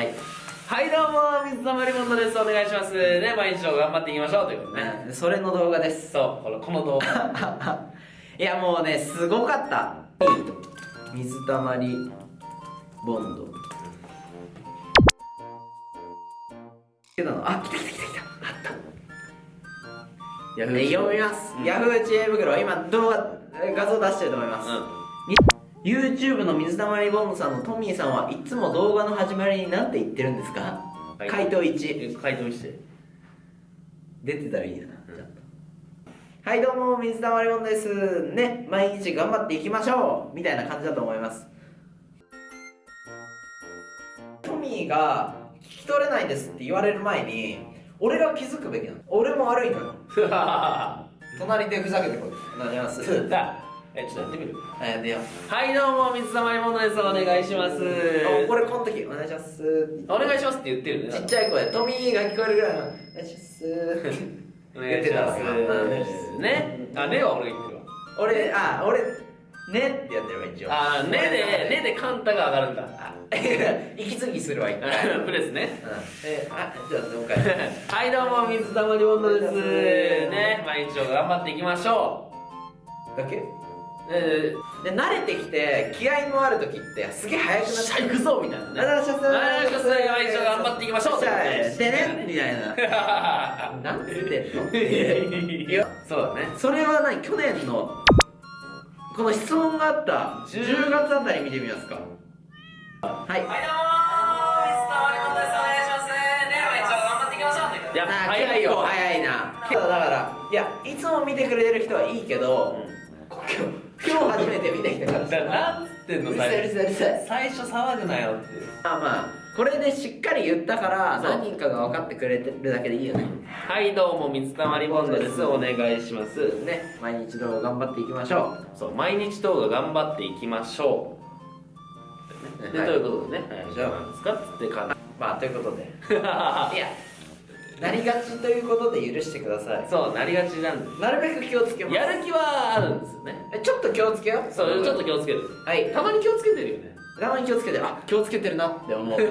はい。はいどうも水溜りボンドです。お願いします。ね毎日を頑張っていきましょうということでね。うんそれの動画です。そうこのこの動画。いやもうねすごかった。水たまりボンド。けどあ来た来た来た来た。あった。ヤフで読みます、うん。ヤフー知恵袋今動画え画像出してると思います、YouTube の水溜りボンドさんのトミーさんはいつも動画の始まりに何て言ってるんですか、はい。回答1うん回答して出てたらいいな、ちゃんと。はいどうも水溜りボンドです。ね毎日頑張っていきましょうみたいな感じだと思います。トミーが聞き取れないですって言われる前に俺が気づくべきなの。俺も悪いのよ。隣でふざけてこい。お願いしますだえちょっとやってみる？あやってよ。はいどうも水溜りボンドです。お願いします。あこれこの時お願いします。お願いしますって言ってるね。ちっちゃい声トミーが聞こえるぐらいのお願いします。お願いします。ね。あねは俺が言ってるわ。俺あ俺ねってやってるわ一応。あねでねでカンタが上がるんだ。あ 息継ぎするわ一回。うんプレスね。えあじゃあもう。はいどうも水溜りボンドです。ね毎日を頑張っていきましょだけ？で慣れてきて気合のある時ってすげえ速くなっー、行くぞみたいなね。お願いしますお願いします毎日を頑張っていきましょうじゃあでねみたいななんつってんのいやそうだねそれは何去年のこの質問があった10月あたり見てみますかはいはいどうも水溜りボン。ドですお願いしますね毎日を頑張っていきましょうということでい早いよ結構早いなだからいやいつも見てくれてる人はいいけど、今日初めて見てきたからなんつってんのうるさいうるさいうるさい。最初騒ぐなよって。まあまあこれでしっかり言ったから何人かが分かってくれてるだけでいいよね。はいどうも水溜りボンドです。お願いします。ね毎日動画頑張っていきましょそう毎日動画頑張っていきましょう。で、はい。ということでね、はい、じゃあなんですか？ってかなうまあということで。いやなりがちということで許してください。そうなりがちなんでなるべく気をつけます。やる気はあるんですよね。えちょっと気をつけよそうちょっと気をつける。はい。たまに気をつけてるよね。たまに気をつけてあ気をつけてるなって思う